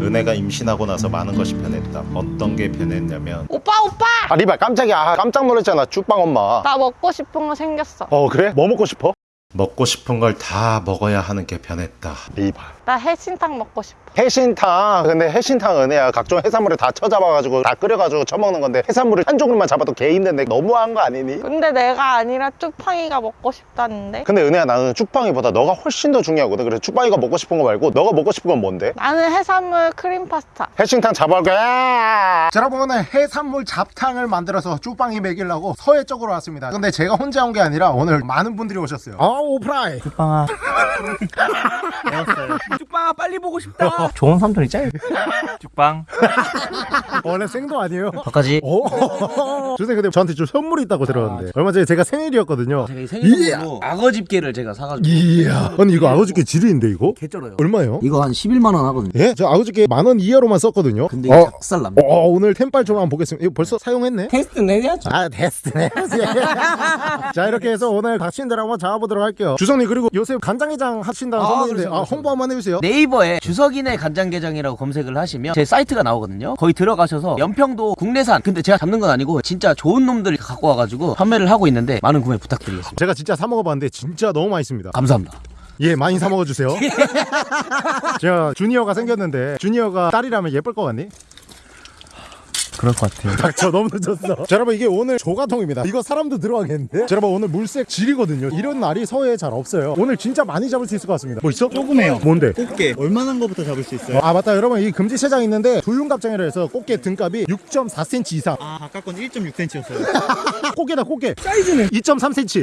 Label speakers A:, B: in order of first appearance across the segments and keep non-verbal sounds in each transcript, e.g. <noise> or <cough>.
A: 은혜가 임신하고 나서 많은 것이 변했다. 어떤 게 변했냐면
B: 오빠 오빠
C: 아 리발 깜짝이야 아, 깜짝 놀랐잖아 쭉빵 엄마
B: 나 먹고 싶은 거 생겼어
C: 어 그래? 뭐 먹고 싶어?
A: 먹고 싶은 걸 다 먹어야 하는 게 변했다.
C: 리발
B: 나 해신탕 먹고 싶어.
C: 해신탕. 근데 해신탕 은혜야. 각종 해산물을 다 쳐잡아가지고 다 끓여가지고 처먹는 건데 해산물을 한 조금만 잡아도 개 힘든데 너무한 거 아니니?
B: 근데 내가 아니라 쭉빵이가 먹고 싶다는데?
C: 근데 은혜야 나는 쭉빵이보다 너가 훨씬 더 중요하거든. 그래서 쭉빵이가 먹고 싶은 거 말고 너가 먹고 싶은 건 뭔데?
B: 나는 해산물 크림 파스타.
C: 해신탕 잡아올 거야 자, 여러분 오늘 해산물 잡탕을 만들어서 쭉빵이 먹이려고 서해 쪽으로 왔습니다. 근데 제가 혼자 온 게 아니라 오늘 많은 분들이 오셨어요. 아 오프라이 <laughs> <laughs>
D: 죽빵아 빨리 보고 싶다. <laughs> 좋은 삼촌 있잖아 죽빵
C: 원래 생도 아니에요?
D: 바까지. <laughs>
C: 오 주선생 근데 저한테 좀 선물이 있다고 들었는데. 얼마 전에 제가 생일이었거든요.
D: 제가 이 생일로 악어 집게를 제가 사가지고.
C: 이야! 아니 이거 아버지께 지르인데 이거?
D: 개쩔어요.
C: 얼마예요?
D: 이거 한 11만 원 하거든요.
C: 예? 저 아버지께 만원 이하로만 썼거든요.
D: 근데 이게
C: 어,
D: 작살 납니다.
C: 어, 오늘 템빨 좀 한번 보겠습니다. 이거 벌써 사용했네?
D: 테스트는 해야죠.
C: 아 테스트네 <laughs> 자 이렇게 해서 오늘 닥친들 한번 잡아보도록 할게요. 주성님 그리고 요새 간장게장 하신다는
D: 아, 그렇죠,
C: 아,
D: 그렇죠.
C: 홍보 한번 해주세요
D: 네이버에 주석이네 간장게장이라고 검색을 하시면 제 사이트가 나오거든요. 거기 들어가셔서 연평도 국내산. 근데 제가 잡는 건 아니고 진짜 좋은 놈들 갖고 와가지고 판매를 하고 있는데 많은 구매 부탁드리겠습니다.
C: 제가 진짜 사 먹어봤는데 진짜 너무 맛있습니다.
D: 감사합니다.
C: 예 많이 사 먹어주세요. <laughs> 제가 주니어가 생겼는데 주니어가 딸이라면 예쁠 것 같니?
D: 그럴 것 같아요.
C: 닥쳐 너무 늦었어. 자 여러분 이게 오늘 조가통입니다. 이거 사람도 들어가겠는데? 자 여러분 오늘 물색 질이거든요. 이런 날이 서해에 잘 없어요. 오늘 진짜 많이 잡을 수 있을 것 같습니다. 뭐 있어?
E: 조금해요.
C: 뭔데?
E: 꽃게. 얼마나 거부터 잡을 수 있어요?
C: 아 맞다. 여러분 이 금지체장 있는데 두윤갑장이라 해서 꽃게 등값이 6.4cm 이상.
E: 아 아까 건 1.6cm였어요.
C: 꽃게다 꽃게. 사이즈는 2.3cm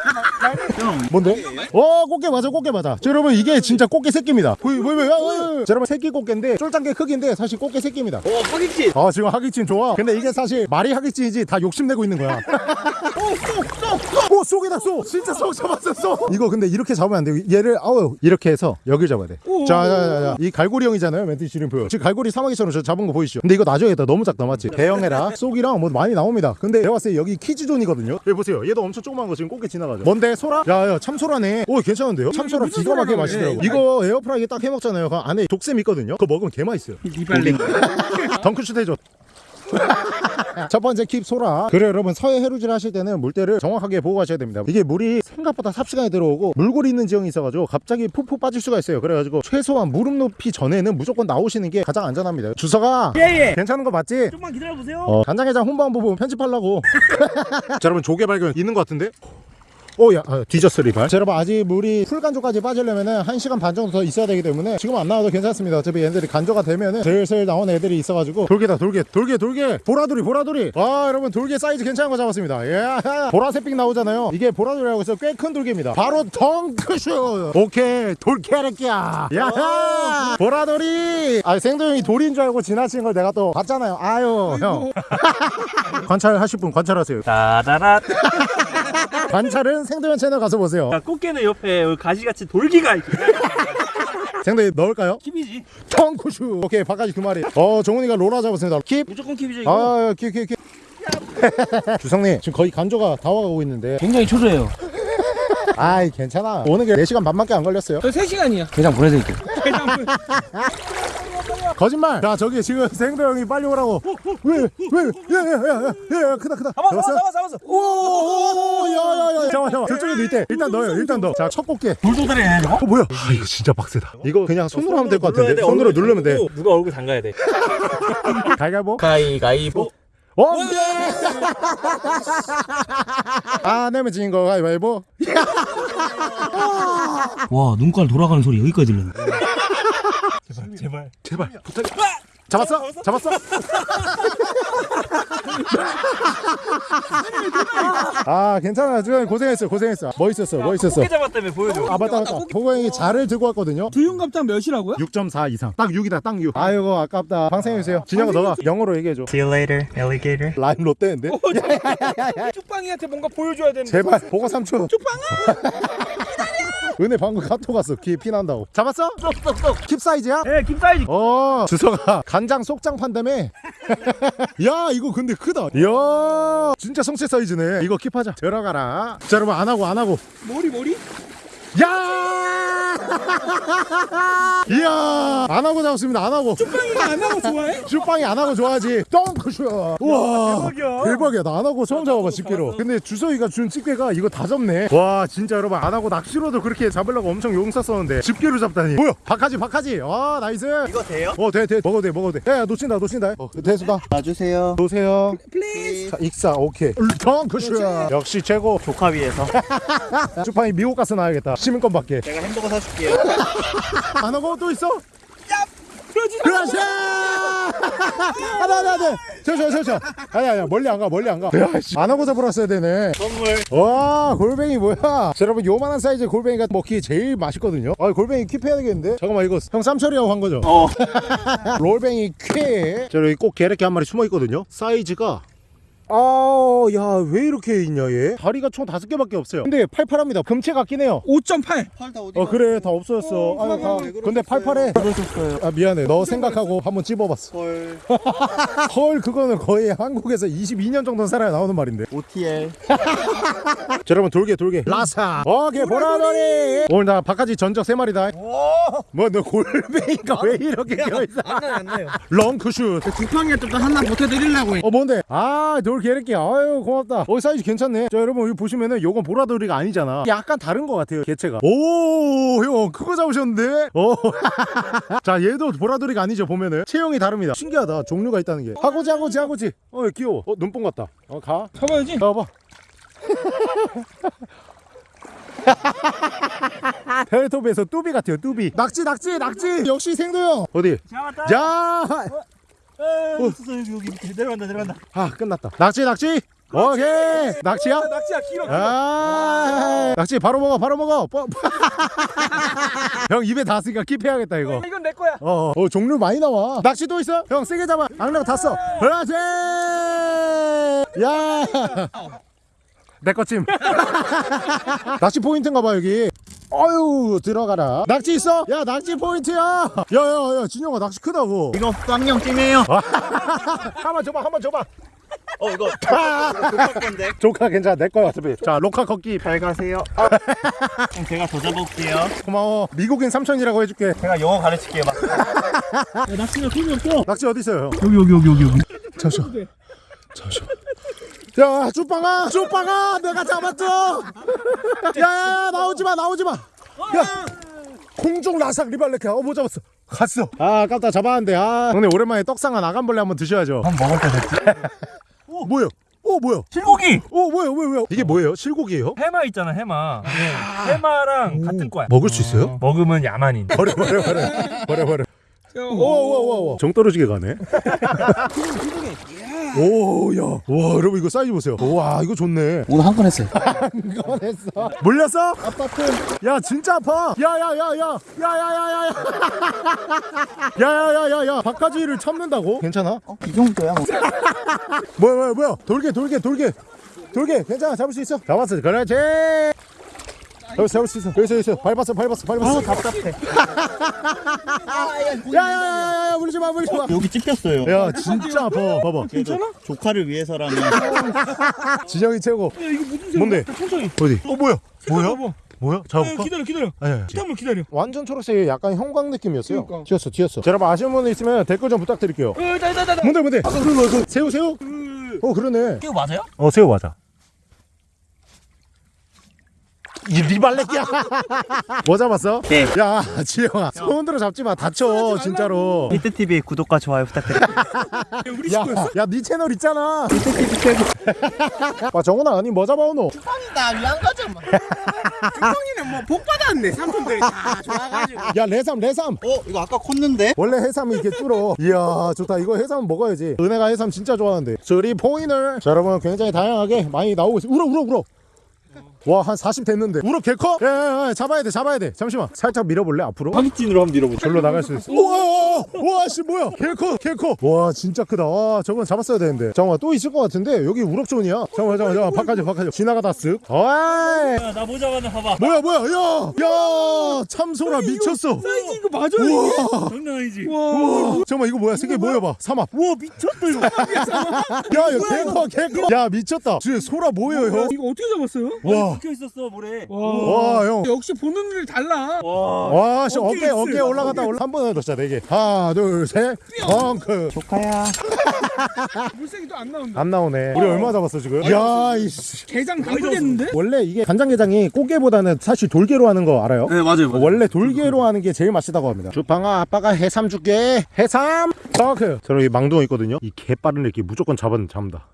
C: 뭔데? 어 꽃게 맞아 꽃게 맞아. 자, 여러분 이게 진짜 꽃게 새끼입니다. 보이 보이 보이 아, 아, 아. 자, 여러분 새끼 꽃게인데 쫄짱게 크기인데 사실 꽃게 새끼입니다.
D: 오 파김치
C: 아 지금 하기찜 좋아 근데 이게 사실 말이 하기찜이지 다 욕심내고 있는 거야. 오 쏙이다 쏙 진짜 쏙 잡았어 쏙 이거 근데 이렇게 잡으면 안 돼요 얘를 아우 이렇게 해서 여길 잡아야 돼자자자이 갈고리 형이잖아요 mantis shrimp 지금 갈고리 사마귀처럼 저 잡은 거 보이시죠? 근데 이거 놔줘야겠다 너무 작다 맞지? 대형해라. 쏙이랑 뭐 많이 나옵니다. 근데 내가 봤을 때 여기 kids zone이거든요? 여기 보세요. 얘도 엄청 조그만 거 지금 꽃게 지나가죠? 뭔데? 소라? 야야 참소라네. 오 괜찮은데요? 참소라 기가 막히게 맛있더라고. 이거 에어프라이기 딱 해먹잖아요. 그 안에 독샘 있거든요? 그거 먹으면 개 맛있어요.
E: 리발링.
C: 덩크슛 해줘 <laughs> 첫 번째 keep 소라 그래 여러분 서해 해루질 하실 때는 물때를 정확하게 보고 가셔야 됩니다 이게 물이 생각보다 삽시간에 들어오고 물골이 있는 지형이 있어가지고 갑자기 푹푹 빠질 수가 있어요 그래가지고 최소한 무릎 높이 전에는 무조건 나오시는 게 가장 안전합니다 주서가
E: 예예.
C: 괜찮은 거 맞지?
E: 조금만 기다려 보세요.
C: 어, 간장게장 홍보 한번 보면 편집하려고 <laughs> <laughs> 자 여러분 조개 발견 있는 것 같은데? 오야 아, 뒤졌어 리발. 자 여러분 아직 물이 full 간조까지 빠지려면은 1시간 반 정도 더 있어야 되기 때문에 지금 안 나와도 괜찮습니다. 어차피 얘네들이 간조가 되면은 슬슬 나온 애들이 있어가지고. 돌게다 돌게 돌게 돌게 보라돌이 보라돌이. 와 여러분 돌게 사이즈 괜찮은 거 잡았습니다. 예. <laughs> 보라색빛 나오잖아요. 이게 보라돌이라고 해서 꽤 큰 돌개입니다. 바로 덩크슛! 오케이 돌개래끼야. 야 보라돌이! 아 생도형이 돌인 줄 알고 지나친 걸 내가 또 봤잖아요. 아유 형. <laughs> 관찰하실 분 관찰하세요.
E: 따다라.
C: 관찰은 생도현 채널 가서 보세요.
E: 꽃게는 옆에 여기 가시같이 돌기가 있고.
C: 생도현 넣을까요?
E: 킵이지.
C: 텅쿠슈. 오케이 바까지 두 마리. 어 정훈이가 로라 잡았습니다. 킵.
E: 무조건 킵이죠 이거.
C: 아, 킵, 킵, 킵. <laughs> 주성님 지금 거의 간조가 다 와가고 있는데
D: 굉장히 초조해요
C: 아이 괜찮아 오는 게 4시간 반밖에 안 걸렸어요
D: 저 3시간이야 게장 보내드릴게요 <laughs>
C: 거짓말. 자 저기 지금 생도 형이 빨리 오라고. 왜왜야야야야 크다 크다. 잡았어
E: 잡았어 잡았어.
C: 오야야야 잠깐만 잠깐만 저쪽에도 있대. 일단 넣어요 일단 넣자첫 꽃게
E: 돌도다리 해야 돼.
C: 어 뭐야? 아 이거 진짜 빡세다. 이거 그냥 손으로 하면 될 것 같은데? 손으로 누르면 돼.
E: 누가 얼굴 담가야 돼. <laughs>
C: 갈갈보?
D: 가위가위보?
C: 어? 아 내면 지인 거 가위바위보?
D: 와 눈깔 돌아가는 소리 여기까지 들렸네
E: 제발.
C: 제발. 부탁 잡았어? 잡았어? <laughs> 아 괜찮아. 주현이 고생했어. 고생했어. 멋있었어. 멋있었어.
E: 꽃게 잡았다며 보여줘.
C: 아 맞다 맞다. 보고형이 자를 들고 왔거든요.
D: 두윤갑장 몇이라고요?
C: 6.4 이상. 딱 6이다 딱 6. 아이고 아깝다. 방생해주세요. 진영아 너가 영어로 얘기해줘.
E: See you later, alligator.
C: 라임 롯데인데?
E: 쭉빵이한테 <laughs> 뭔가 보여줘야 되는.
C: 제발 보고 삼촌 <laughs> 은혜 방금 카톡 왔어. 귀에 피 난다고. 잡았어? 킵 사이즈야?
E: 예, 킵 사이즈.
C: 어 주서가 간장 속장 판다며? <laughs> 야 이거 근데 크다. 야 진짜 성체 사이즈네. 이거 킵하자. 들어가라. 자 여러분 안하고 안하고.
E: 머리 머리.
C: 야 <laughs> 이야 안 하고 잡았습니다. 안 하고.
E: 쭈빵이가 안 하고 좋아해? <laughs>
C: 쭈빵이 안 하고 좋아하지. 덩크슛. 우와
E: 대박이야.
C: 대박이야. 나 아나고 처음 잡아봐 집게로. 근데 주서이가 준 집게가 이거 다 잡네. 와 진짜 여러분 아나고 낚시로도 그렇게 잡으려고 엄청 용 썼었는데 집게로 잡다니. 뭐야? 박하지 박하지. 와 nice.
E: 이거 돼요?
C: 어돼돼. 먹어도 돼 먹어도 돼. 야, 야 놓친다 놓친다. 어 대수다.
F: 놔주세요.
C: 놓으세요.
E: please.
C: 자 익사 오케이. 덩크슛. 역시 최고.
F: 조카 위해서. <laughs>
C: 쭈빵이 미국 가서 나야겠다. 시민권 받게.
F: 제가 햄버거 사줄게 요.
C: 아나고 또 있어? 그렇지! 하나, 하나, 하나. 저저, 저, 저. 아니, 아니, 멀리 안 가, 멀리 안 가. 야, 씨. 안 하고 잡으러 어야 되네.
F: 선물.
C: 와, 골뱅이 뭐야? 자, 여러분, 요만한 사이즈 골뱅이가 먹기 제일 맛있거든요. 아, 골뱅이 킵해야 되겠는데? 잠깐만, 이거 형 쌈처리하고 한 거죠?
F: 어. <laughs>
C: 롤뱅이 퀴. 자, 여기 꼭 게레끼 한 마리 숨어 있거든요. 사이즈가 아, 야, 왜 이렇게 있냐, 얘? 다리가 총 다섯 개밖에 없어요. 근데 팔팔합니다. 금체 같긴 해요.
E: 5.8.
F: 팔 다 어디
C: 어 그래 다 없어졌어 아유 다 근데 팔팔해
F: 그러셨어요?
C: 아 미안해 너 생각하고 한번 찝어봤어
F: 헐. <laughs>
C: 헐 그거는 거의 한국에서 22년 정도 살아야 나오는 말인데
F: OTL.
C: 자 여러분 돌게 돌게 라사 오케이 보라돌이 오늘 나 바카지 전적 3마리다 뭐 너 골뱅이가 왜 이렇게 껴있어
E: 안 나요.
C: 렁크슛
F: 지팡이가 좀 하나 보태드리려고.
C: 어 뭔데 아 돌 개새끼 아유 고맙다. 어 사이즈 괜찮네. 자 여러분 여기 보시면은 요건 보라돌이가 아니잖아. 약간 다른 것 같아요 개체가. 오형 그거 잡으셨는데? <laughs> 어자 얘도 보라돌이가 아니죠 보면은. 체형이 다릅니다. 신기하다 종류가 있다는 게. 하고지 하고지 하고지. 어 귀여워. 어 눈뽕 같다. 어가.
E: 잡아야지.
C: 잡아봐. 텔레토비에서 <laughs> 뚜비 같아요 뚜비. 낙지 낙지 낙지. 역시 생도형. 어디?
E: 잡았다.
C: 자
E: 어, 어 여기 여기 밑에 내려간다 내려간다.
C: 아 끝났다. 낙지 낙지 오케이. 낙지야?
E: 낙지야 길어. 길어.
C: 아 낙지 바로 먹어 바로 먹어. 뽀- <laughs> 형 입에 닿았으니까 킵해야겠다 이거.
E: 이건 내 거야.
C: 어, 어. 종류 많이 나와. 낙지 또 있어? 형 세게 잡아. 악력 탔어 그렇지! 야내 거찜. 낙지 포인트인가 봐 여기 어유 들어가라 낙지 있어? 야 낙지 포인트야 야야야 진영아 낙지 크다고
F: 이거 쌍용 찜이에요. <laughs>
C: 한번 줘봐 한번 줘봐
F: 어 이거 <laughs> 조카 건데.
C: 조카 괜찮아 내 거야 어차피 자 로카 걷기
F: 잘 가세요. 그럼 제가 더 잡아볼게요.
C: 고마워 미국인 삼촌이라고 해줄게
F: 제가 영어 가르칠게요. 막.
E: 낙지가 손이 없어.
C: 낙지 어디 있어요?
E: 여기 여기 여기 여기 여기.
C: 잠시만 잠시만 야 쭈빵아 쭈빵아 내가 잡았어 야야야 나오지마 나오지마 야 공중 라삭 리발레카 어뭐 잡았어 갔어 아 아깝다 잡았는데 아 형님 오랜만에 떡상한 아간벌레 한번 드셔야죠
E: 한 번 먹을 때 됐지.
C: 오 뭐야 오 뭐야
E: 실고기.
C: 오 뭐야 뭐야 뭐야 이게 뭐예요 실고기예요?
E: 해마 있잖아 해마. 네. 해마랑 같은 거야.
C: 먹을 수 있어요?
E: 어, 먹으면 야만인. <laughs>
C: 버려 버려 버려 버려 버려 오오오오 정 떨어지게 가네 <laughs> 오야. 와 여러분 이거 사이즈 보세요. 와 이거 좋네.
D: 오늘 한 건 했어요. <laughs>
C: 이건 했어. 물렸어? 아파트 야 진짜 아파. 야야야야. 야야야야야. 야야야야야 박하지를 참는다고? 괜찮아?
F: 이 정도야. 뭐. <laughs>
C: 뭐야 뭐야 뭐야. 돌게 돌게 돌게. 돌게. 괜찮아. 잡을 수 있어. 잡았어. 그렇지 잡을, 잡을 수 있어 여기서 여기서 밟았어 밟았어 밟았어
F: 답답해.
C: 야야야야 물지 마 물지 마
F: 여기 찝혔어요.
C: 야 진짜 아파 봐봐
F: 괜찮아? 조카를 위해서라면. <laughs>
C: 진영이 최고
E: 야 이거 무슨 새우?
C: 뭔데?
E: 천천히.
C: 어디? 어 뭐야 뭐야? 뭐야?
E: 야,
C: 잡을까?
E: 기다려 기다려.
C: 아니 아니
E: 잠깐만 기다려.
C: 완전 초록색이 약간 형광 느낌이었어요
E: 그러니까.
C: 튀었어 튀었어 자, 여러분 아시는 분 있으면 댓글 좀 부탁드릴게요
E: 어, 나나 나
C: 뭔데 뭔데? 아, 그, 그, 그, 새우 새우? 어 그러네
E: 이거 맞아요?
C: 어 새우 맞아 이 리발레끼야 뭐 잡았어?
F: 네.
C: 야 지영아 손으로 잡지 마 다쳐 진짜로
F: 히트 TV 구독과 좋아요 부탁드립니다.
E: 우리 친구였어?
C: 야야네 채널 있잖아 아 정훈아 아니 뭐 잡아오노?
F: 나 위안 가져. 주성이는 뭐 복 받았네. 삼촌들이 다 좋아가지고.
C: 야 레삼 레삼
F: 어 이거 아까 컸는데?
C: 원래 해삼이 이렇게 줄어 이야 좋다 이거 해삼 먹어야지 은혜가 해삼 진짜 좋아하는데 three point 자 여러분 굉장히 다양하게 많이 나오고 있어 울어 울어 울어 와 한 40 됐는데. 우럭 개커? 야야야 잡아야 돼 잡아야 돼. 잠시만. 살짝 밀어볼래 앞으로?
F: 파기진으로 한번 밀어보자.
C: 절로 나갈 수 있어. 우와 우와 와씨 뭐야? 개커 개커. 와 진짜 크다. 와 저건 잡았어야 되는데. 잠깐만 또 있을 것 같은데? 여기 우럭 zone이야? 잠깐만 잠깐만 잠깐만. 바깥에 바깥에. 지나가다 쓱. 어이!
E: 야, 나 보자마자 봐봐.
C: 뭐야 뭐야? 야야! 참소라 미쳤어.
E: 사이즈 이거 맞아
C: 우와!
E: 장난 아니지.
C: 우와. 잠깐만 이거 뭐야? 새끼 모여봐. 삼합.
E: 우와 미쳤다 이거. <laughs>
C: 야 이거 개커 개커. 야 미쳤다. 지금 소라 뭐예요. 형?
F: 이거 어떻게 잡았어요?
C: 와.
E: 박혀 있었어 모래.
C: 와, 형.
F: 역시 보는 눈이 달라.
E: 와.
C: 와, 씨,
E: 어깨
C: 어깨, 어깨. 올라갔다 올라. 한 번에 더 진짜 네 개. 하나, 둘, 셋. 덩크. <laughs>
F: 물색이 또 안 나온다.
C: 안 나오네. 우리 얼마 잡았어, 지금? 야, 이씨.
F: 게장 담그겠는데?
C: 원래 이게 간장게장이 꽃게보다는 사실 돌게로 하는 거 알아요?
D: 네 맞아요. 맞아요.
C: 원래 돌게로 하는 게 제일 맛있다고 합니다. 주방아, 아빠가 해삼 줄게. 해삼. 덩크. 저는 이 망둥어 있거든요. 이 개 빠른 애기 무조건 잡은 잡는다.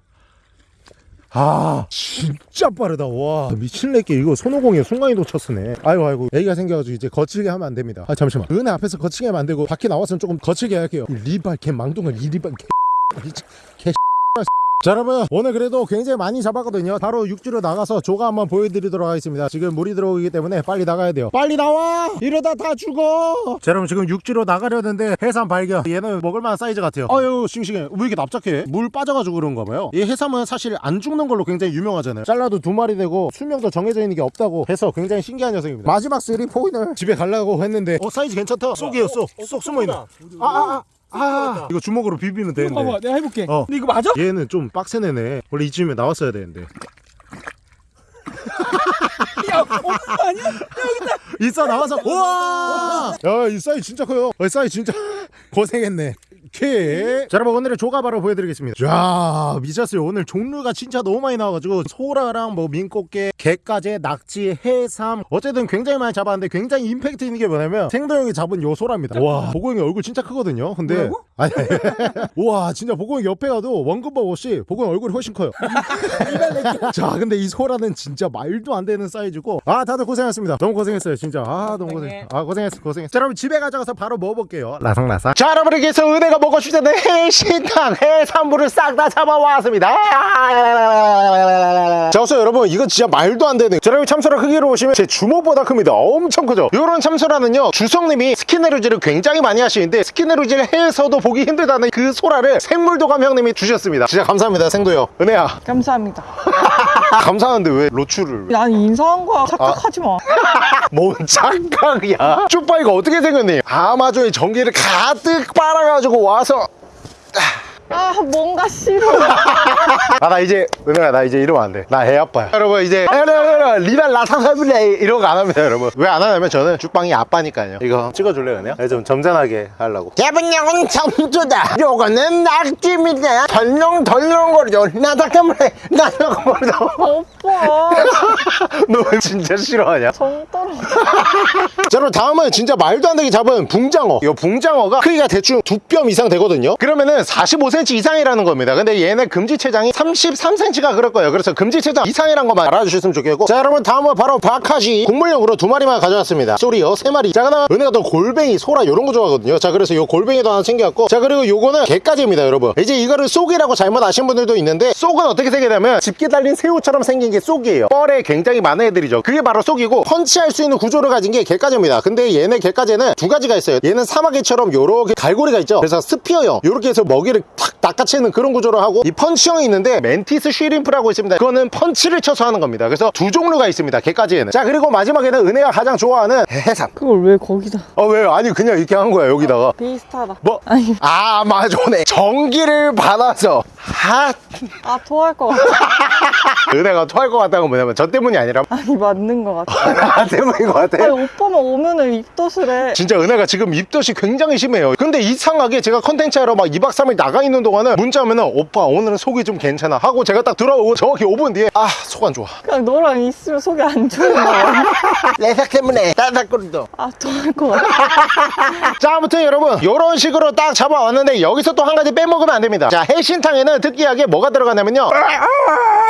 C: 아. 진짜 빠르다 와. 미친 애기 이거 손오공에 순간이동 쳤으네. 아이고 아이고. 애기가 생겨가지고 이제 거칠게 하면 안 됩니다. 아 잠시만. 은혜 앞에서 거칠게 하면 안 되고 밖에 나왔으면 조금 거칠게 할게요. 이 리발 개 망둥어 이 리발 개 <laughs> 미친 개 <laughs> 자, 여러분 오늘 그래도 굉장히 많이 잡았거든요. 바로 육지로 나가서 조과 한번 보여드리도록 하겠습니다. 지금 물이 들어오기 때문에 빨리 나가야 돼요. 빨리 나와! 이러다 다 죽어! 자 여러분 지금 육지로 나가려는데 해삼 발견. 얘는 먹을만한 사이즈 같아요. 아유 싱싱해. 왜 이렇게 납작해? 물 빠져가지고 그런가 봐요. 이 해삼은 사실 안 죽는 걸로 굉장히 유명하잖아요. 잘라도 두 마리 되고 수명도 정해져 있는 게 없다고 해서 굉장히 신기한 녀석입니다. 마지막 three point 집에 가려고 했는데 어 사이즈 괜찮다. 쏙이에요 쏙쏙 숨어있네. 아아 아 아, 이거 주먹으로 비비면 되는데.
F: 봐봐, 내가 해볼게.
C: 어.
F: 근데 이거 맞아?
C: 얘는 좀 빡센 애네. 원래 이쯤에 나왔어야 되는데. <laughs>
F: 야, 거 아니야?
C: 이싸 나와서. 우와! <laughs> 야 이 싸이 진짜 커요. 이 싸이 진짜 <laughs> 고생했네 오케이 자 여러분 오늘의 조가 바로 보여드리겠습니다. 자 미쳤어요 오늘 종류가 진짜 너무 많이 나와가지고 소라랑 뭐 민꽃게 게까지 낙지 해삼. 어쨌든 굉장히 많이 잡았는데 굉장히 임팩트 있는 게 뭐냐면 생도 형이 잡은 요 소라입니다. 와 보고 형이 얼굴 진짜 크거든요 근데? 아니 우와 <laughs> 진짜 보고 형 옆에 가도 원근법 없이 보고 형 얼굴이 훨씬 커요. <laughs> 자 근데 이 소라는 진짜 말도 안 되는 사이즈고. 아 다들 고생하셨습니다. 너무 고생했어요 진짜. 아 너무 고생 아 고생했어 고생했어 자 여러분 집에 가져가서 바로 먹어볼게요. 라상라상 자 여러분에게서 은혜가 먹고 싶다는 해신탕 해산물을 싹 다 잡아왔습니다. 자 우선 여러분 이건 진짜 말도 안 되는. 자 여러분 참소라 크기로 보시면 제 주먹보다 큽니다. 엄청 크죠? 요런 참소라는요 주성님이 스킨에루지를 굉장히 많이 하시는데 스킨에루지를 해서도 보기 힘들다는 그 소라를 생물도감 형님이 주셨습니다. 진짜 감사합니다 생도요. 은혜야.
B: 감사합니다. <laughs>
C: 감사한데 왜 로추를?
B: 난 인사한 거야. 착각하지 마. <laughs>
C: 뭔 착각이야? 쭈빠이가 어떻게 생겼니? 아마존의 전기를 가득 빨아가지고 와서
B: 아, 뭔가 싫어. <laughs>
C: 아 나 이제 은혜야 나 이제 이러면 안 돼 나 애 아빠야 여러분 이제 리발 라상사빌레 이런 거 안 합니다 여러분 왜 안 하냐면 저는 죽방이 아빠니까요 이거 찍어줄래요 은혜야? 네, 좀 점잖하게 하려고
F: 대분량은 청주다. 요거는 낙지입니다. 덜렁 덜렁거려. 나다 때문에 나다가 버려.
B: 오빠. <laughs>
C: 너 진짜 싫어하냐?
B: 정 떨어.
C: 자 그럼 다음은 진짜 말도 안 되게 잡은 붕장어 이 붕장어가 크기가 대충 두 뼘 이상 되거든요 그러면은 45cm 이상이라는 겁니다 근데 얘네 금지체 장이 33cm가 그럴 거예요. 그래서 금지 체장 이상이란 것만 알아주셨으면 좋겠고. 자 여러분 다음은 바로 박하시 곡물용으로 두 마리만 가져왔습니다. 쏘리요 세 마리. 자 그다음 은혜가 또 골뱅이 소라 이런 거 좋아하거든요. 자 그래서 요 골뱅이도 하나 챙겨왔고. 자 그리고 요거는 게까지입니다 여러분. 이제 이거를 쏙이라고 잘못 아신 분들도 있는데 쏙은 어떻게 생기냐면 집게 달린 새우처럼 생긴 게 쏙이에요. 뻘에 굉장히 많은 애들이죠. 그게 바로 쏙이고 펀치할 수 있는 구조를 가진 게 게까지입니다. 근데 얘네 게까지는 두 가지가 있어요. 얘는 사마개처럼 요렇게 갈고리가 있죠. 그래서 spear형. 요렇게 해서 먹이를 탁 낚아채는 그런 구조를 하고 이 펀치형이 있는데 mantis shrimp라고 있습니다 그거는 펀치를 쳐서 하는 겁니다 그래서 두 종류가 있습니다 갯가재에는 자 그리고 마지막에는 은혜가 가장 좋아하는 해삼
B: 그걸 왜 거기다.
C: 어 왜요 아니 그냥 이렇게 한 거야 여기다가
B: 비슷하다.
C: 뭐?
B: 아니,
C: 아 아마존에 전기를 받아서 하
B: 아, 토할 것 같아. <laughs>
C: 은혜가 토할 것 같다는 건 뭐냐면 저 때문이 아니라 <laughs>
B: 아니, 맞는 것 같아.
C: 나 <laughs> 때문인 것 같아
B: 아니, 오빠만 오면은 입덧을 해.
C: 진짜 은혜가 지금 입덧이 굉장히 심해요 근데 이상하게 제가 컨텐츠 하러 막 2박 3일 나가 있는 동안은 문자 오면은 오빠 오늘은 속이 좀 괜찮아 하고 제가 딱 들어오고 정확히 5분 뒤에 아 속 안 좋아
B: 그냥 너랑 있으면 속이 안 좋은 거야. <laughs>
F: 내색 때문에 나다거리도.
B: 아, 토할 것 같아. <laughs>
C: 자 아무튼 여러분 이런 식으로 딱 잡아왔는데 여기서 또 한 가지 빼먹으면 안 됩니다 자 해신탕에는 특이하게 뭐가 들어가냐면요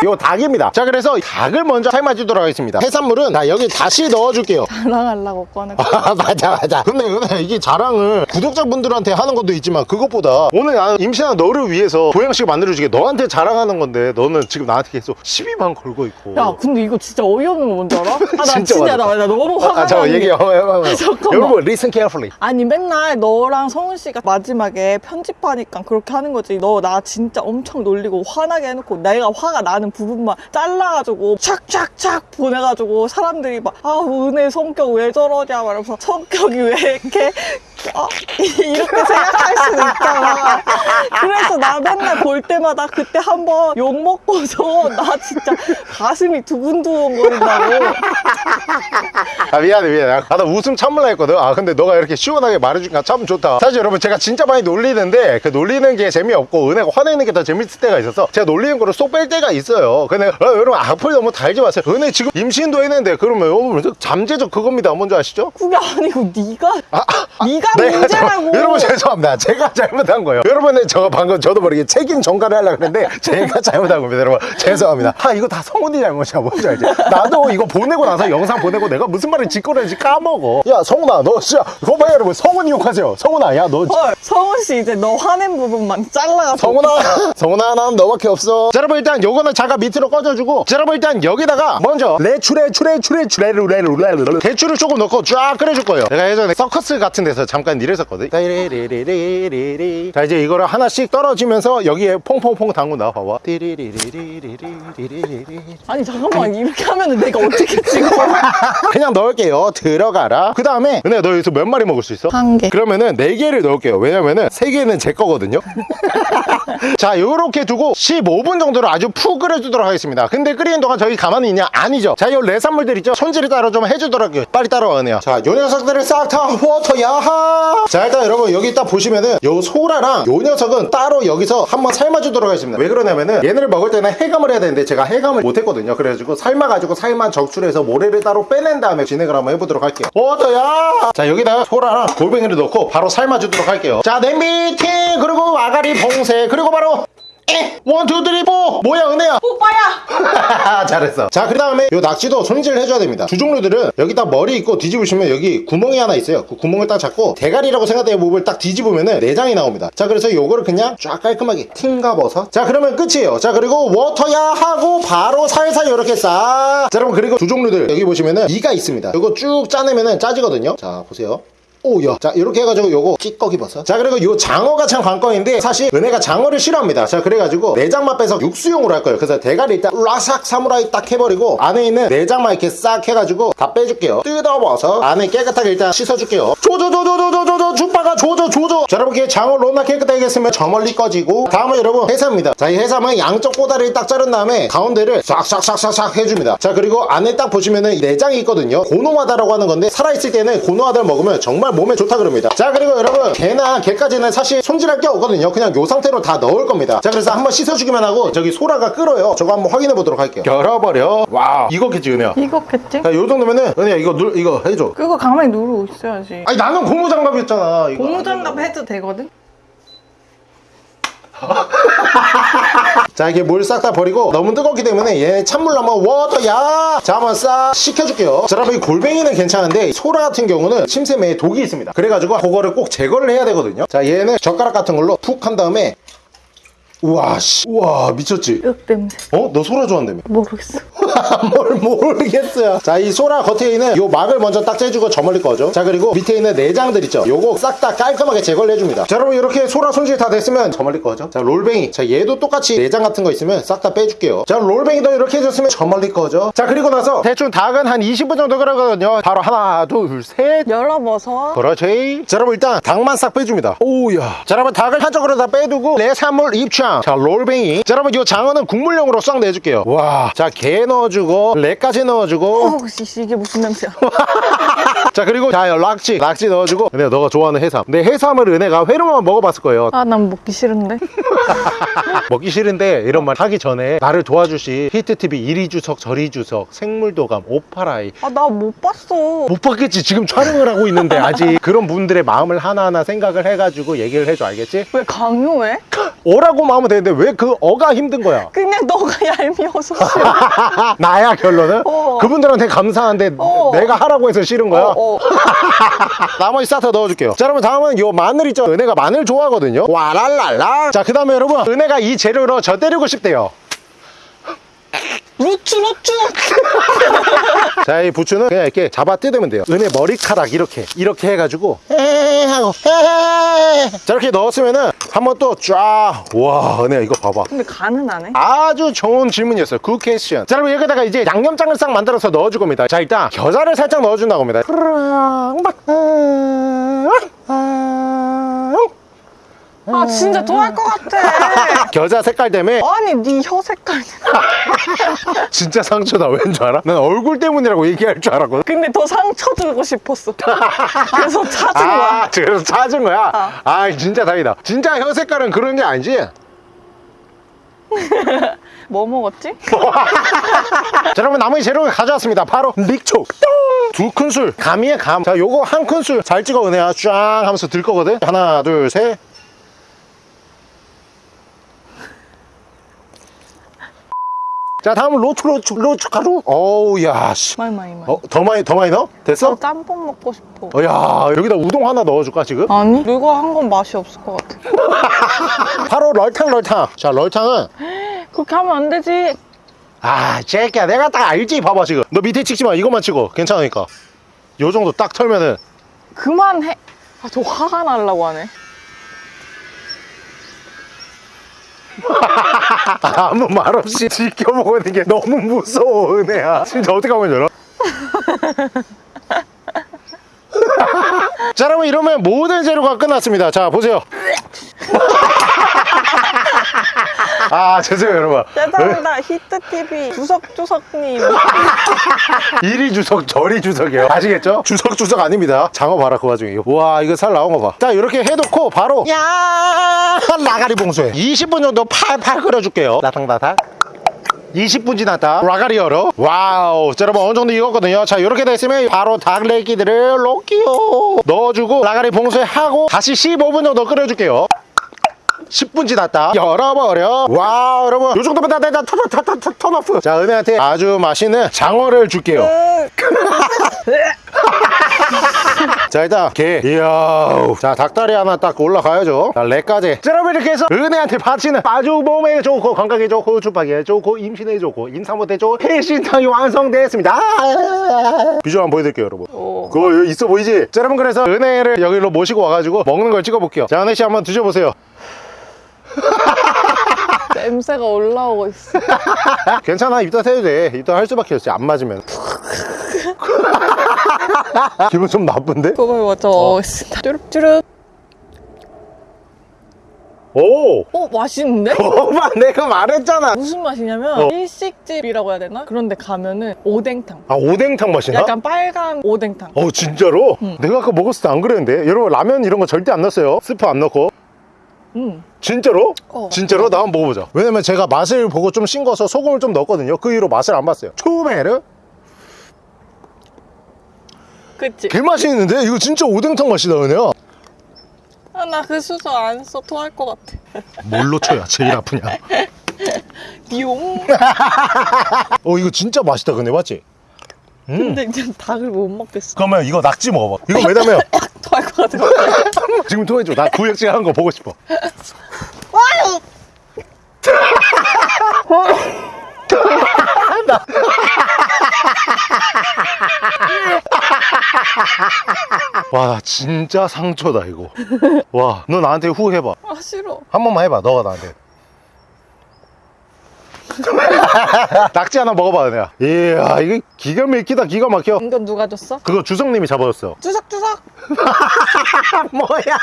C: 요 닭입니다 자 그래서 닭을 먼저 삶아주도록 하겠습니다 해산물은 나 여기 다시 넣어줄게요 <laughs>
B: 자랑하려고 꺼내.
C: 아, 맞아 맞아 근데 근데 이게 자랑을 구독자분들한테 하는 것도 있지만 그것보다 오늘 나는 임신한 너를 위해서 보양식 만들어주게 너한테 자랑하는 건데 너는 지금 나한테 계속 12만 걸고 있고
B: 야, 근데 이거 진짜 어이없는 거 뭔지 알아? <laughs> 아, 나
C: 진짜
B: 진짜. 나, 나 너무 화가
C: 아, 잠깐
B: 나는
C: 얘기
B: 게.
C: 한번 해봐요.
B: 잠깐만.
C: 여러분, listen carefully.
B: 아니 맨날 너랑 성훈 씨가 마지막에 편집하니까 그렇게 하는 거지. 너 나 진짜 엄청 놀리고 화나게 해놓고 내가 화가 나는 부분만 잘라가지고 촥촥촥 보내가지고 사람들이 막 아 은혜 성격 왜 저러냐 말하면서 성격이 왜 이렇게 아, <laughs> 이렇게 생각할 수도 있잖아. 그래서 나 맨날 볼 때마다 그때 한번 욕 먹고서 <laughs> 나 진짜 가슴이 두근두근 거린다고.
C: 아, 미안해, 미안해. 아, 나 웃음 참을라 했거든. 아, 근데 너가 이렇게 시원하게 말해주니까 참 좋다. 사실 여러분, 제가 진짜 많이 놀리는데, 그 놀리는 게 재미없고, 은혜가 화내는 게 더 재밌을 때가 있어서, 제가 놀리는 거를 쏙 뺄 때가 있어요. 근데, 어, 여러분, 악플 너무 달지 마세요. 은혜 지금 임신도 했는데, 그러면, 여러분, 잠재적 그겁니다. 뭔지 아시죠?
B: 그게 아니고 네가
C: 아,
B: 네가
C: 내가
B: 문제라고. <laughs>
C: 여러분 죄송합니다. 제가 잘못한 거예요. 여러분은 저 방금 저도 모르게 책임 전가를 하려고 했는데 제가 잘못한 겁니다. 여러분 죄송합니다. 아 이거 다 성훈이 잘못이야. 뭔지 알지? 나도 이거 보내고 나서 영상 보내고 내가 무슨 말을 짓고 그랬지 까먹어. 야 성훈아 너 진짜 그거 봐요 여러분 성훈이 욕하세요. 성훈아 야너
B: 헐, 성훈 씨 이제 너 화낸 부분만 잘라가지고.
C: 성훈아 성훈아 난 너밖에 없어 자 여러분 일단 요거는 잠깐 밑으로 꺼져주고 자 여러분 일단 여기다가 먼저 레추레 추레 추레 추레 루레 루레 루레 대추를 조금 넣고 쫙 끓여줄 거예요 내가 예전에 서커스 같은 데서 잠깐 일했었거든. 자 이제 이거를 하나씩 떨어지면서 여기 여기에 퐁퐁퐁 담근다 봐봐
B: 아니 잠깐만 이렇게 하면은 내가 어떻게 찍어
C: 그냥 넣을게요 들어가라 그 다음에 은혜야 너 여기서 몇 마리 먹을 수 있어?
B: 한개
C: 그러면은 네 개를 넣을게요 왜냐면은 세 개는 제 거거든요 자 요렇게 두고 15분 정도로 아주 푹 끓여주도록 하겠습니다 근데 끓이는 동안 저기 가만히 있냐? 아니죠 자 요 해산물들 있죠? 손질을 따로 좀 해주더라고요 빨리 따라와 은혜야 자 요 녀석들을 싹 다 워터 야하 자 일단 여러분 여기 딱 보시면은 요 소라랑 요 녀석은 따로 여기서 한번 삶아주도록 하겠습니다. 왜 그러냐면은 얘네를 먹을 때는 해감을 해야 되는데 제가 해감을 못했거든요. 그래가지고 삶아가지고 살만 적출해서 모래를 따로 빼낸 다음에 진행을 한번 해보도록 할게요. 워터야 자 여기다가 소라랑 골뱅이를 넣고 바로 삶아주도록 할게요. 자 냄비 팅 그리고 아가리 봉쇄 그리고 바로 에! one, two, three, four! 뭐야, 은혜야?
B: 오빠야. <laughs>
C: 잘했어. 자, 그 다음에 요 낙지도 손질을 해줘야 됩니다. 두족류들은 여기다 머리 있고 뒤집으시면 여기 구멍이 하나 있어요. 그 구멍을 딱 잡고 대가리라고 생각되는 부분을 딱 뒤집으면은 내장이 나옵니다. 자, 그래서 요거를 그냥 쫙 깔끔하게 팅가버서. 자, 그러면 끝이에요. 자, 그리고 워터야 하고 바로 살살 이렇게 싹. 자, 여러분, 그리고 두족류들 여기 보시면은 이가 있습니다. 요거 쭉 짜내면은 짜지거든요. 자, 보세요. 오야 자 이렇게 해가지고 요거 찌꺼기 버섯 자 그리고 요 장어가 참 관건인데 사실 은혜가 장어를 싫어합니다. 자 그래가지고 내장만 빼서 육수용으로 할 거예요. 그래서 대가리 일단 라삭 사무라이 딱 해버리고 안에 있는 내장만 이렇게 싹 해가지고 다 빼줄게요. 뜯어버서 안에 깨끗하게 일단 씻어줄게요. 조조조조조조조조 죽바가 조조 조조. 자 여러분 이렇게 장어 로나 깨끗하게 했으면 저 멀리 꺼지고 다음은 여러분 해삼입니다. 자 이 해삼은 양쪽 꼬다리를 딱 자른 다음에 가운데를 싹싹싹싹싹 해줍니다. 자 그리고 안에 딱 보시면은 내장이 있거든요. 고노하다라고 하는 건데 살아있을 때는 고노하다를 먹으면 정말 몸에 좋다 그럽니다. 자 그리고 여러분 개나 개까지는 사실 손질할 게 없거든요. 그냥 요 상태로 다 넣을 겁니다. 자 그래서 한번 씻어주기만 하고 저기 소라가 끓어요. 저거 한번 확인해 보도록 할게요. 열어버려. 와 이거겠지 은혜야.
B: 이거겠지?
C: 자, 요 정도면은 은혜야 이거 눌 이거 해줘.
B: 그거 가만히 누르고 있어야지.
C: 아니 나는 고무장갑이었잖아 이거.
B: 고무장갑 해도 되거든? <laughs>
C: 자 이게 물 싹 다 버리고 너무 뜨겁기 때문에 얘 찬물로 한번 워터야! 자 한번 싹 식혀줄게요. 자 여러분 이 골뱅이는 괜찮은데 소라 같은 경우는 침샘에 독이 있습니다. 그래가지고 그거를 꼭 제거를 해야 되거든요. 자 얘는 젓가락 같은 걸로 푹 한 다음에 우와 씨. 우와 미쳤지?
B: 윽 냄새.
C: 어? 너 소라 좋아한다며?
B: 모르겠어. <laughs>
C: 뭘 모르겠어요. 자 이 소라 겉에 있는 요 막을 먼저 딱 째주고 저 멀리 꺼죠. 자 그리고 밑에 있는 내장들 있죠. 요거 싹 다 깔끔하게 제거를 해줍니다. 자 여러분 이렇게 소라 손질 다 됐으면 저 멀리 꺼죠. 자 롤뱅이. 자 얘도 똑같이 내장 같은 거 있으면 싹 다 빼줄게요. 자 롤뱅이도 이렇게 해줬으면 저 멀리 꺼죠. 자 그리고 나서 대충 닭은 한 20분 정도 끓여거든요. 바로 하나 둘셋.
B: 열어봐서.
C: 그렇지. 자 여러분 일단 닭만 싹 빼줍니다. 오우야. 자 여러분 닭을 한쪽으로 다 빼두고 내산물 입장 자 롤뱅이. 자 여러분 이 장어는 국물용으로 싹 내줄게요. 와자 게 넣어주고 레까지 넣어주고
B: 씨 이게 무슨 냄새야? <laughs>
C: 자 그리고 자 락지 락지 넣어주고 은혜야 너가 좋아하는 해삼 근데 해삼을 은혜가 회로만 먹어봤을 거예요
B: 아 난 먹기 싫은데. <laughs>
C: 먹기 싫은데 이런 말 하기 전에 나를 도와주신 히트TV 이리 주석 저리 주석 생물도감 오파라이
B: 아 나 못 봤어.
C: 못 봤겠지 지금 촬영을 하고 있는데 아직 <laughs> 그런 분들의 마음을 하나하나 생각을 해가지고 얘기를 해줘 알겠지?
B: 왜 강요해?
C: 오라고만 하면 되는데 왜 그 어가 힘든 거야?
B: 그냥 너가 얄미워서 싫어.
C: 나야 결론은?
B: 어.
C: 그분들한테 감사한데
B: 어.
C: 내가 하라고 해서 싫은 거야?
B: 어, 어. <laughs>
C: 나머지 스타터 넣어줄게요 자 여러분 다음은 요 마늘 있죠 은혜가 마늘 좋아하거든요 와랄랄라 자그 다음에 여러분 은혜가 이 재료로 저 때리고 싶대요
B: 루츠 루츠. <laughs>
C: 자 이 부추는 그냥 이렇게 잡아 뜯으면 돼요. 은혜 머리카락 이렇게 이렇게 해가지고. 에이 하고. 에이. 자 이렇게 넣었으면은 한번 또 쫙 와 은혜 이거 봐봐.
B: 근데 간은 안 해?
C: 아주 좋은 질문이었어요. good question 자 여러분 여기다가 이제 양념장을 싹 만들어서 넣어줄 겁니다. 자 일단 겨자를 살짝 넣어준다고 합니다.
B: 아 진짜 토할 것 같아. <laughs>
C: 겨자 색깔 때문에?
B: 아니 네 혀 색깔. <laughs> <laughs>
C: 진짜 상처다 왠 줄 알아? 난 얼굴 때문이라고 얘기할 줄 알았거든
B: 근데 더 상처 주고 싶었어. 그래서 찾은
C: 아
B: 거야. <laughs>
C: 그래서 찾은 거야?
B: 어.
C: 아 진짜 다행이다 진짜 혀 색깔은 그런 게 아니지? <laughs>
B: 뭐 먹었지?
C: 자 여러분 나머지 재료를 가져왔습니다 바로 믹초 두 큰술 감이에 감자 요거 한 큰술 잘 찍어 은혜야 쫙 하면서 들 거거든 하나 둘셋 자 다음은 로추 로추 로추 가루 어우 야씨
B: 많이 많이 많이.
C: 어, 더 많이 더 많이 넣어? 됐어?
B: 나 짬뽕 먹고 싶어.
C: 어, 야 여기다 우동 하나 넣어줄까 지금?
B: 아니 이거 한 건 맛이 없을 것 같아. <laughs>
C: 바로 럴탕 럴탕 자 럴탕은 <gasps>
B: 그렇게 하면 안 되지.
C: 아 제끼야 내가 딱 알지 봐봐 지금 너 밑에 찍지 마 이것만 찍어 괜찮으니까 요 정도 딱 털면은
B: 그만해. 아저 화가 날라고 하네. <laughs>
C: 아무 말 없이 지켜보고 있는 게 너무 무서워 은혜야. 진짜 어떻게 하면 열어? <laughs> 자 여러분 이러면 모든 재료가 끝났습니다. 자 보세요 <laughs> 아 죄송해요 여러분.
B: 짜장다. 히트 TV 주석주석님. <laughs>
C: 이리 주석 저리 주석이에요. 아시겠죠? 주석 주석 아닙니다. 장어 봐라 그 와중에. 와 이거 살 나온 거봐자 이렇게 해놓고 바로 야! 아가리 봉쇄 20분 정도 팔팔 끓여줄게요. 라탕라탕. 20분 지났다. 아가리 열어. 와우. 자 여러분 어느 정도 익었거든요. 자 이렇게 됐으면 바로 닭레기들을 넣을게요. 넣어주고 아가리 봉쇄 하고 다시 15분 정도 끓여줄게요 10분 지났다. 열어버려. 와 여러분. 요 정도면 다 됐다 turn turn off 자 은혜한테 아주 맛있는 장어를 줄게요. <laughs> 자 일단 게 이야. 자 닭다리 하나 딱 올라가야죠. 자 렉까지. 자 여러분 이렇게 해서 은혜한테 바치는 아주 몸에 좋고 건강에 좋고 주박에 좋고 임신에 좋고 임산부때 좋고 해신탕이 완성되었습니다. 비주얼 한번 보여드릴게요 여러분.
B: 오.
C: 그거 있어 보이지? 자 여러분 그래서 은혜를 여기로 모시고 와가지고 먹는 걸 찍어볼게요. 자 은혜씨 한번 드셔보세요 <laughs>
B: 냄새가 올라오고 있어. <laughs>
C: 괜찮아 입덧 해도 돼 입덧 할 수밖에 없지 안 맞으면 <laughs> 기분 좀 나쁜데?
B: 그걸 먼저 먹겠습니다. 쭈릅쭈릅.
C: 오!
B: 어 맛있는데?
C: 오빠 내가 말했잖아
B: 무슨 맛이냐면
C: 어.
B: 일식집이라고 해야 되나? 그런데 가면은 오뎅탕.
C: 아 오뎅탕 맛이나?
B: 약간 빨간 오뎅탕.
C: 어 진짜로? 내가 아까 먹었을 때 안 그랬는데 여러분 라면 이런 거 절대 안 넣었어요 스프 안 넣고
B: 음.
C: 진짜로?
B: 어.
C: 진짜로? 나 한번 먹어보자 왜냐면 제가 맛을 보고 좀 싱거워서 소금을 좀 넣었거든요 그 이후로 맛을 안 봤어요 초메르?
B: 그치?
C: 개 맛있는데? 이거 진짜 오뎅탕 맛이다 그냥
B: 아, 나 그 수저 안 써 토할 것 같아.
C: 뭘로 쳐야 제일 아프냐 <laughs>
B: 띠용. <laughs>
C: 어 이거 진짜 맛있다 근데 맞지? 음.
B: 근데 이제 닭을 못 먹겠어.
C: 그러면 이거 낙지 먹어봐 이거 왜냐면 <laughs>
B: 토할 것 같아.
C: 지금 통해줘 나 구역질 하는 거 보고 싶어 <laughs> 와 진짜 상처다 이거 와 너 나한테 후 해봐
B: 아 싫어.
C: 한 번만 해봐 너가 나한테 <laughs> 낙지 하나 먹어봐 내가 이야 이게 기가 막히다 기가 막혀
B: 이건 누가 줬어?
C: 그거 주성님이 잡아줬어
B: 주석주석. <laughs>
C: 뭐야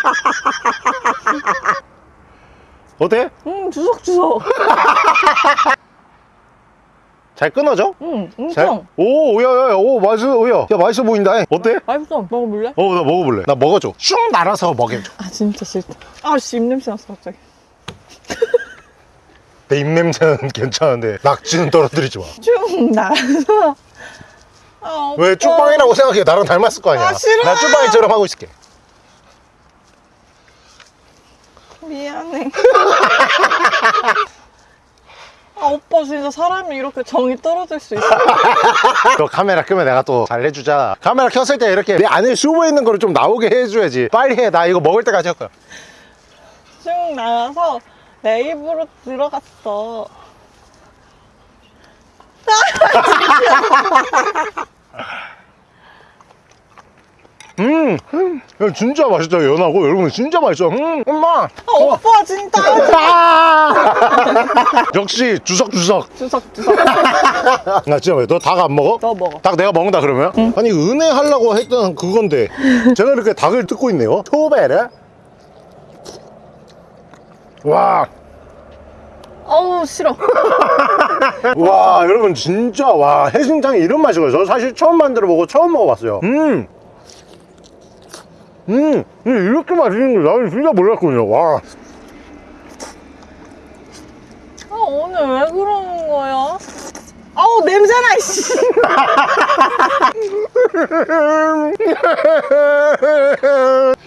C: 어때?
B: 음 주석주석.
C: 잘 끊어져?
B: 음
C: 잘?
B: 엄청.
C: 오, 야, 야, 오, 맛있어, 야, 야, 맛있어 보인다. 어때?
B: 맛있어. 먹어볼래?
C: 어, 나 먹어볼래. 나 먹어줘. 슝 날아서 먹여줘.
B: 아 진짜 싫다. 아씨 입냄새 났어 갑자기.
C: 내 입냄새는 <laughs> 괜찮은데 낙지는 떨어뜨리지 마.
B: 쭉 나가서. 아,
C: 왜
B: 오빠.
C: 쭈빵이라고 생각해? 나랑 닮았을 거 아니야.
B: 아, 싫어.
C: 나 쭈빵이처럼 하고 있을게.
B: 미안해. <laughs> 아, 오빠 진짜 사람이 이렇게 정이 떨어질 수 있어. <laughs>
C: 너 카메라 끄면 내가 또 잘해주자 카메라 켰을 때 이렇게 내 안에 쇼부 있는 거를 좀 나오게 해줘야지 빨리 해 나 이거 먹을 때까지 할 거야
B: 쭉 나와서 내 입으로 들어갔어. <laughs> <laughs>
C: 음, 음 진짜 맛있다 연하고. 여러분 진짜 맛있어. 음 엄마.
B: 아, 오빠 진짜.
C: 아! <laughs> 역시 주석주석.
B: 주석주석. <laughs>
C: 나 진짜 왜 너 닭 안 먹어?
B: 너 먹어.
C: 닭 내가 먹는다 그러면? 아니 은혜 하려고 했던 그건데. 제가 이렇게 닭을 뜯고 있네요. 토베르 와,
B: 어우 싫어. <laughs>
C: 와 여러분 진짜 와 해신탕이 이런 맛이고요 저 사실 처음 만들어 보고 처음 먹어봤어요. 음, 음 이렇게 맛있는 걸 나는 진짜 몰랐군요 와
B: 아 오늘 왜 그러는 거야? 아우 냄새나 씨.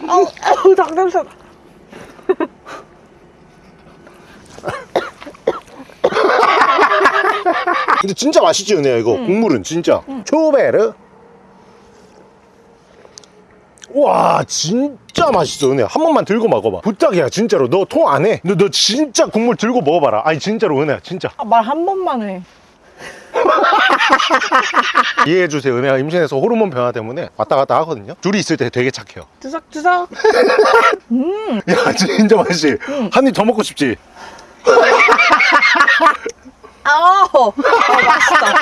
B: 아우 아우 닭 냄새.
C: 근데 진짜 맛있지 은혜야 이거 국물은 진짜 초베르 와 진짜 맛있어 은혜야 한 번만 들고 먹어봐. 부탁이야 진짜로. 너통 안해. 너, 너 진짜 국물 들고 먹어봐라. 아니 진짜로 은혜야 진짜.
B: 아, 말 한 번만 해. <laughs>
C: 이해해주세요 은혜가 임신해서 호르몬 변화 때문에 왔다 갔다 하거든요. 둘이 있을 때 되게 착해요.
B: 주석주석. <laughs>
C: 야 진짜 맛있지? 한입 더 먹고 싶지 <laughs>
B: 아우 아, 맛있다.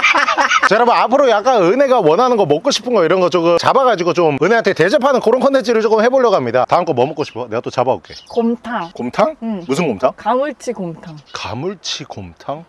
C: 자 여러분 앞으로 약간 은혜가 원하는 거 먹고 싶은 거 이런 거 조금 잡아가지고 좀 은혜한테 대접하는 그런 컨텐츠를 조금 해보려고 합니다 다음 거 뭐 먹고 싶어? 내가 또 잡아올게
B: 곰탕.
C: 곰탕?
B: 응.
C: 무슨 곰탕?
B: 가물치 곰탕.
C: 가물치 곰탕?